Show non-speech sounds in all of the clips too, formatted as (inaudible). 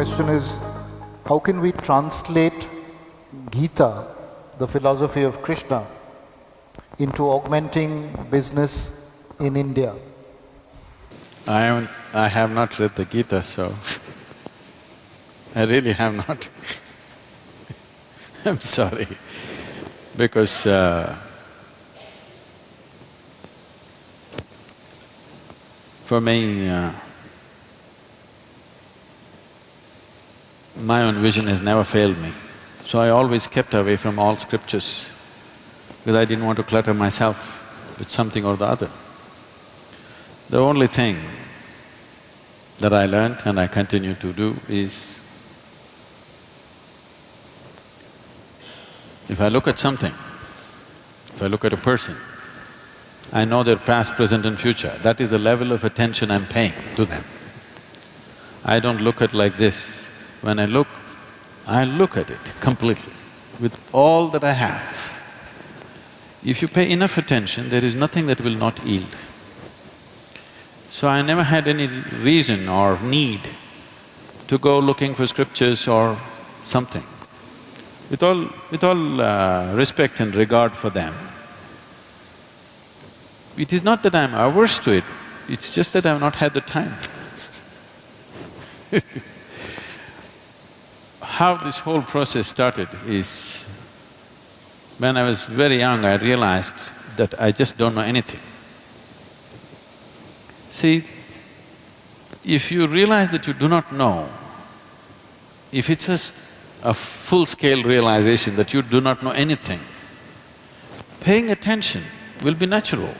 question is, how can we translate Gita, the philosophy of Krishna, into augmenting business in India? I haven't… I have not read the Gita, so I really have not (laughs) I'm sorry, because uh, for me, uh, my own vision has never failed me. So I always kept away from all scriptures because I didn't want to clutter myself with something or the other. The only thing that I learned and I continue to do is if I look at something, if I look at a person, I know their past, present and future. That is the level of attention I'm paying to them. I don't look at like this. When I look, I look at it completely with all that I have. If you pay enough attention, there is nothing that will not yield. So I never had any reason or need to go looking for scriptures or something. With all… with all uh, respect and regard for them, it is not that I'm averse to it, it's just that I've not had the time (laughs) How this whole process started is, when I was very young, I realized that I just don't know anything. See, if you realize that you do not know, if it's a, a full-scale realization that you do not know anything, paying attention will be natural.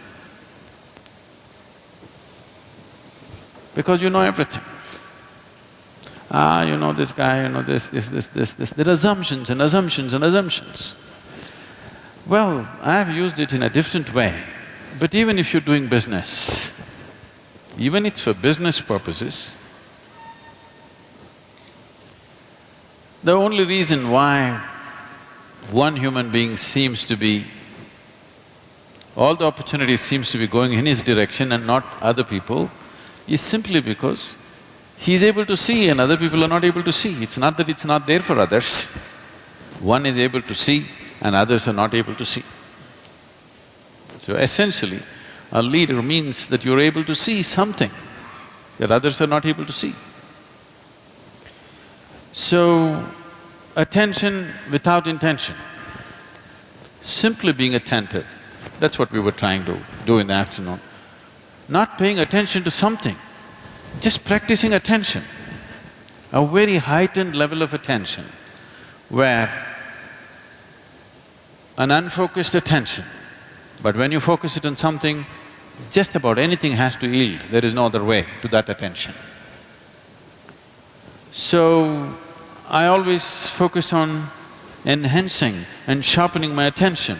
Because you know everything. Ah, you know this guy, you know this, this, this, this, this, there are assumptions and assumptions and assumptions. Well, I've used it in a different way, but even if you're doing business, even if it's for business purposes, the only reason why one human being seems to be… all the opportunity seems to be going in his direction and not other people is simply because he's able to see and other people are not able to see. It's not that it's not there for others. (laughs) One is able to see and others are not able to see. So essentially, a leader means that you're able to see something that others are not able to see. So, attention without intention, simply being attentive, that's what we were trying to do in the afternoon. Not paying attention to something, just practicing attention, a very heightened level of attention where an unfocused attention, but when you focus it on something, just about anything has to yield, there is no other way to that attention. So, I always focused on enhancing and sharpening my attention,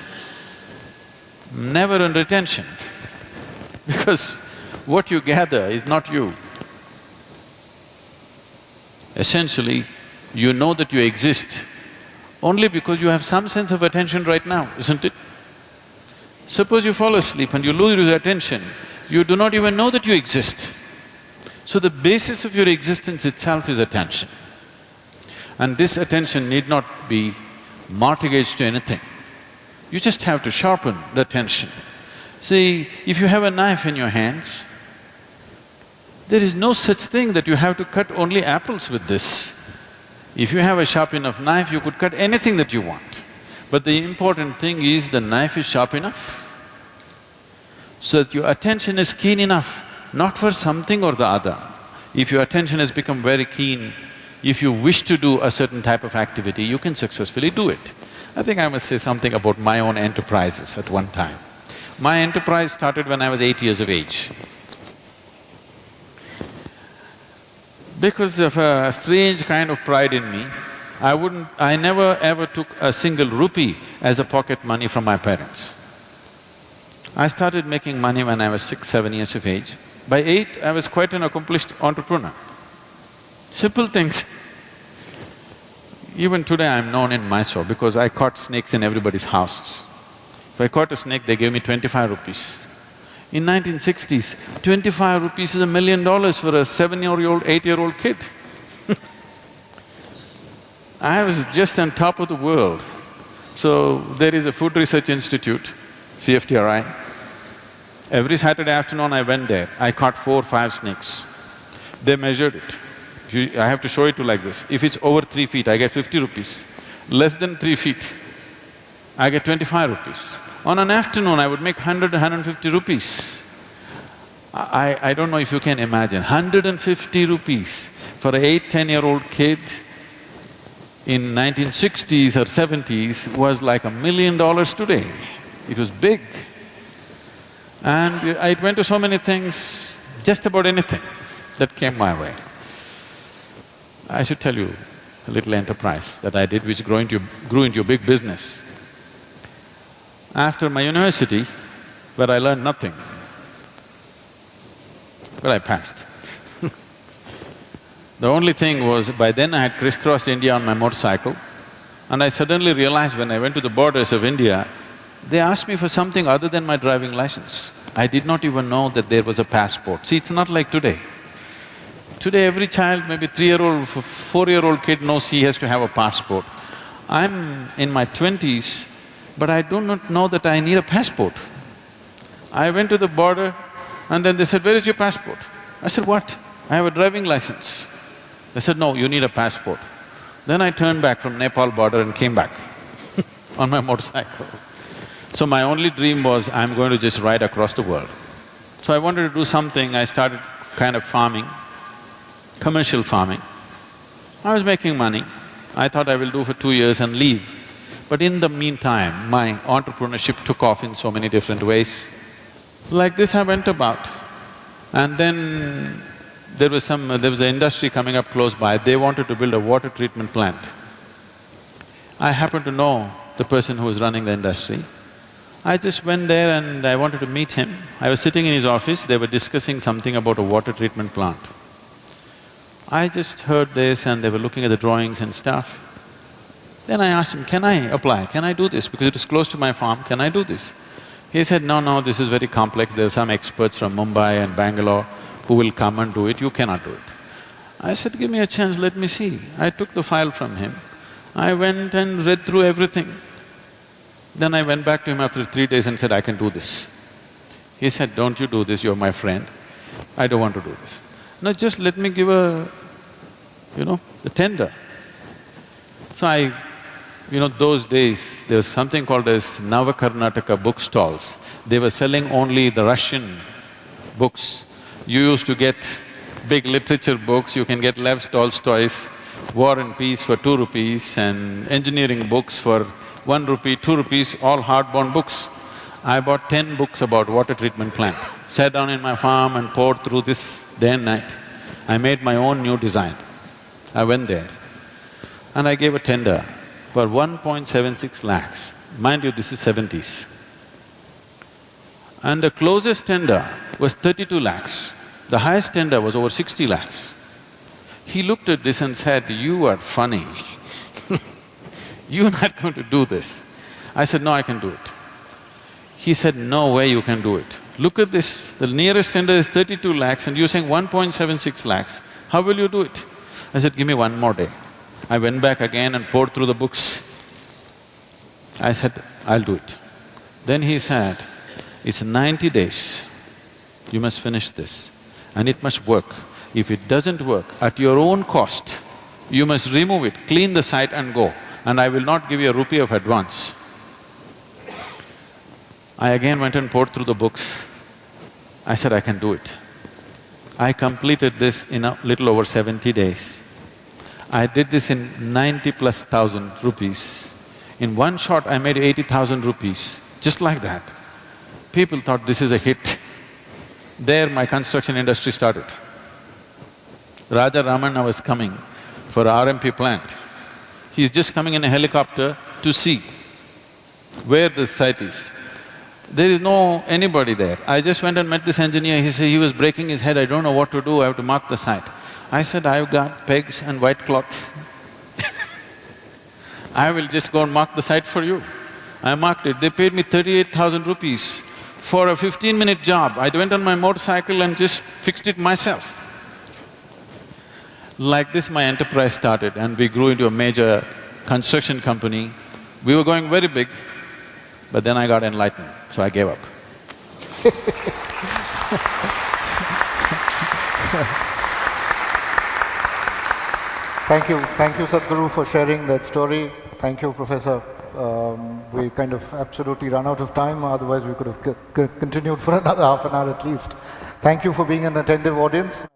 never on retention (laughs) because what you gather is not you. Essentially, you know that you exist only because you have some sense of attention right now, isn't it? Suppose you fall asleep and you lose your attention, you do not even know that you exist. So the basis of your existence itself is attention. And this attention need not be mortgaged to anything. You just have to sharpen the attention. See, if you have a knife in your hands, there is no such thing that you have to cut only apples with this. If you have a sharp enough knife, you could cut anything that you want. But the important thing is the knife is sharp enough so that your attention is keen enough, not for something or the other. If your attention has become very keen, if you wish to do a certain type of activity, you can successfully do it. I think I must say something about my own enterprises at one time. My enterprise started when I was eight years of age. Because of a strange kind of pride in me, I wouldn't… I never ever took a single rupee as a pocket money from my parents. I started making money when I was six, seven years of age. By eight, I was quite an accomplished entrepreneur. Simple things. Even today I'm known in Mysore because I caught snakes in everybody's houses. If I caught a snake, they gave me twenty-five rupees. In 1960s, twenty-five rupees is a million dollars for a seven-year-old, eight-year-old kid (laughs) I was just on top of the world. So there is a Food Research Institute, CFTRI. Every Saturday afternoon I went there, I caught four, five snakes. They measured it. You- I have to show it to like this. If it's over three feet, I get fifty rupees. Less than three feet, I get twenty-five rupees. On an afternoon, I would make 100, 150 rupees. I, I don't know if you can imagine, 150 rupees for a eight, ten-year-old kid in 1960s or 70s was like a million dollars today. It was big. And I went to so many things, just about anything that came my way. I should tell you a little enterprise that I did which grew into, grew into a big business. After my university, where I learned nothing, but I passed. (laughs) the only thing was, by then I had crisscrossed India on my motorcycle and I suddenly realized when I went to the borders of India, they asked me for something other than my driving license. I did not even know that there was a passport. See, it's not like today. Today every child, maybe three-year-old, four-year-old kid knows he has to have a passport. I'm in my twenties, but I do not know that I need a passport. I went to the border and then they said, where is your passport? I said, what? I have a driving license. They said, no, you need a passport. Then I turned back from Nepal border and came back (laughs) on my motorcycle. So my only dream was, I'm going to just ride across the world. So I wanted to do something, I started kind of farming, commercial farming. I was making money. I thought I will do for two years and leave. But in the meantime, my entrepreneurship took off in so many different ways. Like this I went about. And then there was some… there was an industry coming up close by, they wanted to build a water treatment plant. I happened to know the person who was running the industry. I just went there and I wanted to meet him. I was sitting in his office, they were discussing something about a water treatment plant. I just heard this and they were looking at the drawings and stuff. Then I asked him, can I apply, can I do this? Because it is close to my farm, can I do this? He said, no, no, this is very complex, there are some experts from Mumbai and Bangalore who will come and do it, you cannot do it. I said, give me a chance, let me see. I took the file from him. I went and read through everything. Then I went back to him after three days and said, I can do this. He said, don't you do this, you're my friend. I don't want to do this. No, just let me give a, you know, the tender. So I, you know, those days, there was something called as Navakarnataka book stalls. They were selling only the Russian books. You used to get big literature books, you can get Lev Tolstoy's War and Peace for two rupees and engineering books for one rupee, two rupees, all hardbound books. I bought ten books about water treatment plant, sat down in my farm and pored through this day and night. I made my own new design. I went there and I gave a tender for 1.76 lakhs. Mind you, this is seventies. And the closest tender was 32 lakhs. The highest tender was over 60 lakhs. He looked at this and said, you are funny (laughs) you're not going to do this. I said, no, I can do it. He said, no way you can do it. Look at this, the nearest tender is thirty-two lakhs and you're saying 1.76 lakhs. How will you do it? I said, give me one more day. I went back again and pored through the books. I said, I'll do it. Then he said, it's ninety days, you must finish this and it must work. If it doesn't work, at your own cost, you must remove it, clean the site and go, and I will not give you a rupee of advance. I again went and pored through the books. I said, I can do it. I completed this in a little over seventy days. I did this in ninety plus thousand rupees. In one shot, I made eighty thousand rupees, just like that. People thought this is a hit. (laughs) There my construction industry started. Raja Ramanna was coming for RMP plant. He's just coming in a helicopter to see where the site is. There is no anybody there. I just went and met this engineer, he said he was breaking his head, I don't know what to do, I have to mark the site. I said, I've got pegs and white cloth. I will just go and mark the site for you. I marked it, they paid me thirty-eight thousand rupees for a fifteen-minute job. I went on my motorcycle and just fixed it myself. Like this, my enterprise started and we grew into a major construction company. We were going very big, but then I got enlightened, so I gave up. (laughs) Thank you, thank you Sadhguru for sharing that story. Thank you, Professor. Um, we kind of absolutely run out of time, otherwise we could have continued for another (laughs) half an hour at least. Thank you for being an attentive audience.